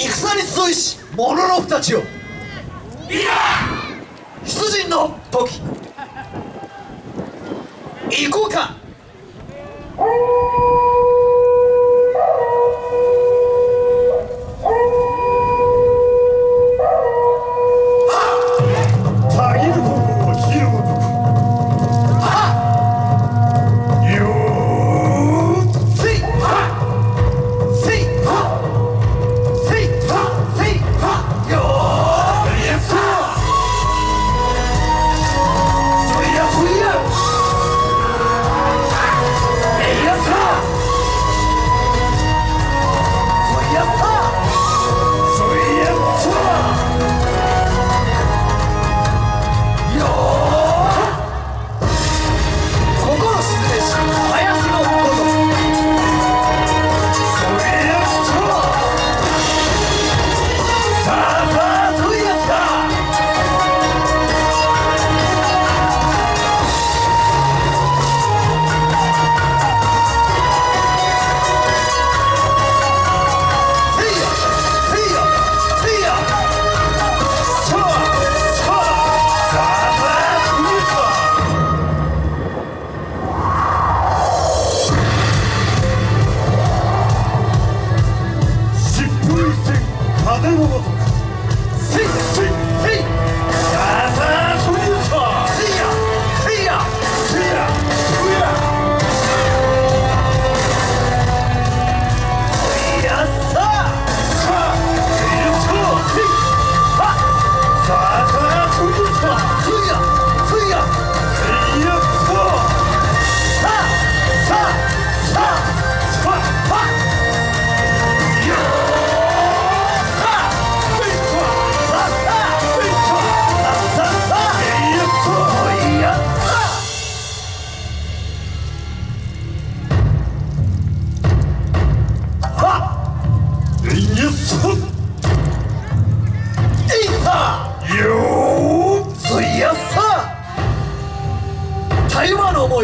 戦に集いし者の二ちよ出陣の時。行こうか。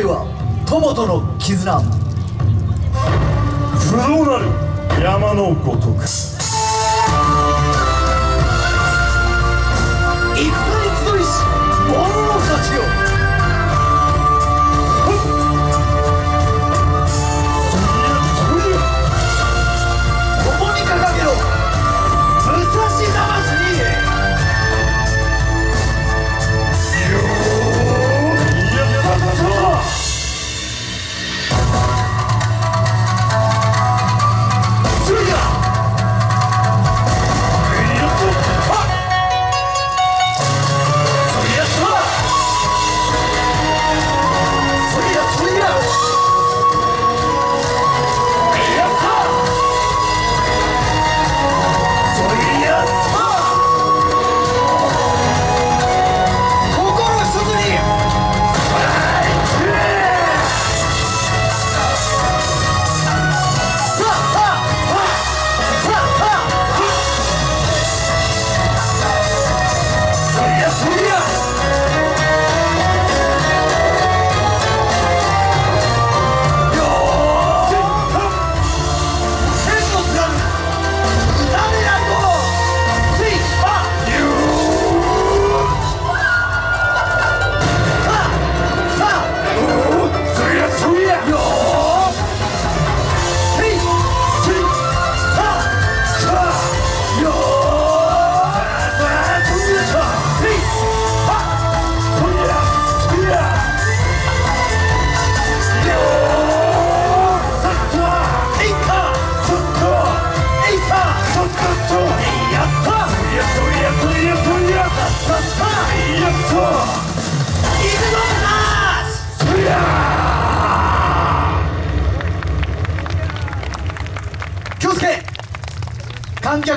いは友との絆。不動なる山のごとく。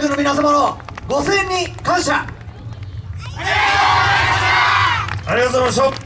の皆様のご声援に感謝。ありがとうございました。